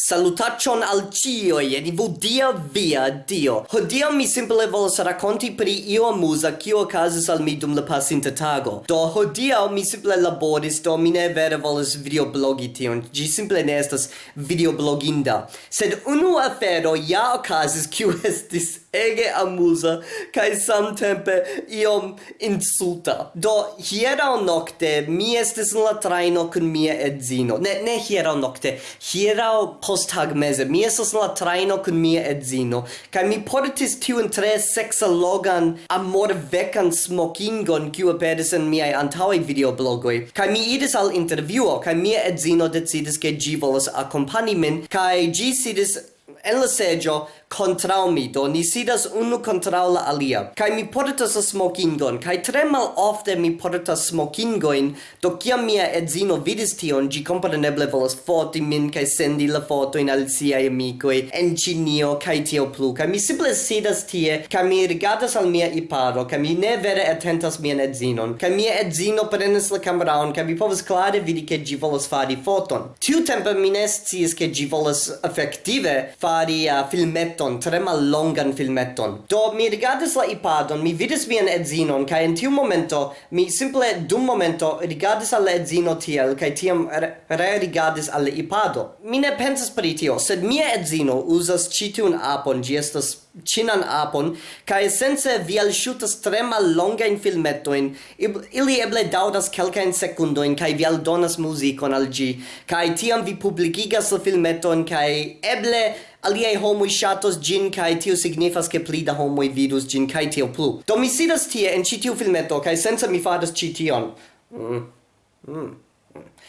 Salutaccion al cioi ed ivudia via dio. Hodia mi simple volos racconti pri io amusa kio okazis al mi dum la pasinta tago. Do hodia mi simple laboris, do mi ne vere volos videoblogi tion. Gi simple ne estas videobloginda. Sed unu afero ja ocasis kiu estis ege amusa kai samtempe iom insulta. Do hiera nokte mi estis en la traino kun mia edzino. Ne ne hiera nokte, hieraŭ posttagmeze mi estis en la traino kun mia edzino kai mi portis tiun tre seksalogan amorvekan smokingon kiu aperis en miaj antaŭaj videoblogoj. kai mi idis al intervjuo kai mia edzino decidis ke ĝi volas akompani min kai ĝi sidis en la seĝo contra mi. Do ni sidas unu contra la alia. Kai mi portas a smokingon. Kai tre malofte mi portas smokingoin. Do kia mia edzino vidis tion gi kompreneble volas foti min kai sendi la fotojn al siaj amico en Ĉinio kai tio plu. Kai mi simple sidas tie kai mi rigardas al mia iparo kai mi ne vere atentas mia edzinon. Kai mia edzino prenas la kameraon kai mi povas klare vidi ke gi volas fari foton. Tiutempe mi ne sciis ke gi volas efektive fari uh, filmeton filmeton, tre mallongan filmeton. Do mi rigardis la iPadon, mi vidis mian edzinon, kai in tiu momento mi simple dum momento rigardis al edzino tiel, kai tiam re rigardis al iPado. Mi ne pensas pri tio, sed mia edzino uzas citiun apon, gi estas cinan apon, kai sense vi alsciutas tre mal longain filmetoin, ili eble daudas kelkain sekundoin, kai vi aldonas musicon al gi, kai tiam vi publicigas la filmeton, kai eble aliei homoi shatos gin kai tio signifas ke pli da homoi vidus gin kai tio plu do mi sidas tie en citiu filmeto kai senza mi fadas cition. mm. Mm.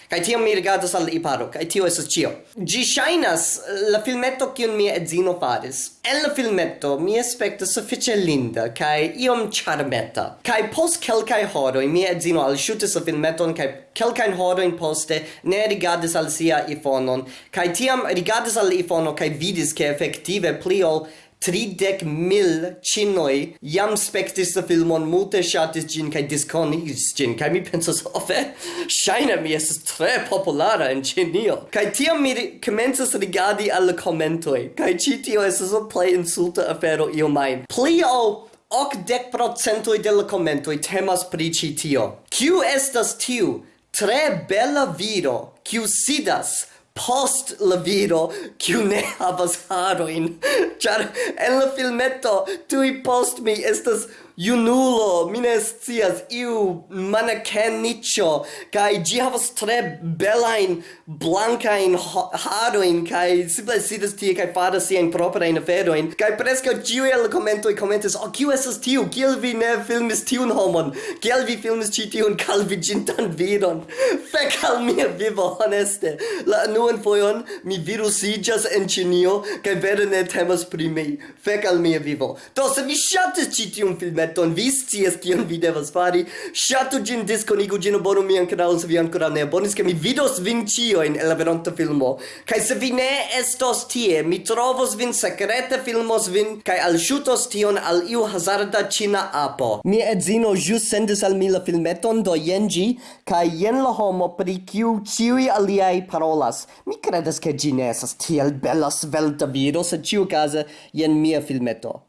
Kai tiam mi rigardas al iparo, kai tio esas cio. Gi shainas eh, la filmetto kiun mia edzino faris. En la filmetto mi aspecta sufiĉe linda kai iom charmeta. Kai post kelkai horoi mia edzino alŝutis la filmetton, kai kelkajn horojn poste ne rigardas al sia iPhoneon Kai tiam rigardas al iPhono kai vidis ke efektive pli ol tridec mil cinoi jam spectis la filmon, multe shatis gin, cae disconis gin, cae mi pensas, ofe, shaina mi estes tre populara in cinio. Cae tiam mi comenzas rigadi alle commentoi, cae citio estes la plei insulta afero io mai. Plio! o ocdec procentoi de la commentoi temas pri citio. Ciu estas tiu tre bella viro, ciu sidas, post la viro kiu ne havas haroin. Char en la filmeto tuj post mi estas junulo mi ne scias iu manekeniĉo kai gi havas tre belain blankain haroin, kai simple sidas tie kai fadas siajn proprajn aferoin, kai presca giu el commentoi komentoj komentis oh, kiu esas tiu? Kiel vi ne filmis tiun homon? Kiel vi filmis ci tiun calvigintan viron? Fec al mia vivo honeste. La novan foion mi virusigas en Cinio kaj vere ne temas pri mi. Fek al mia vivo. Do se vi ŝatis ĉi tiun filmeton, vi scias kion vi devas fari. Ŝatu ĝin, diskonigu ĝin, abonu mian kanalon se vi ankoraŭ ne abonis, ke mi vidos vin ĉiujn en la veronta filmo. Kaj se vi ne estos tie, mi trovos vin sekrete filmos vin kaj alŝutos tion al iu hazarda ĉina apo. Mia edzino ĵus sendis al mi la filmeton, do jen ĝi kaj jen la homo pri kiu ĉiuj aliaj parolas mi credes che gi ne estas tiel bella svelta viro, se ciu case, jen mia filmeto.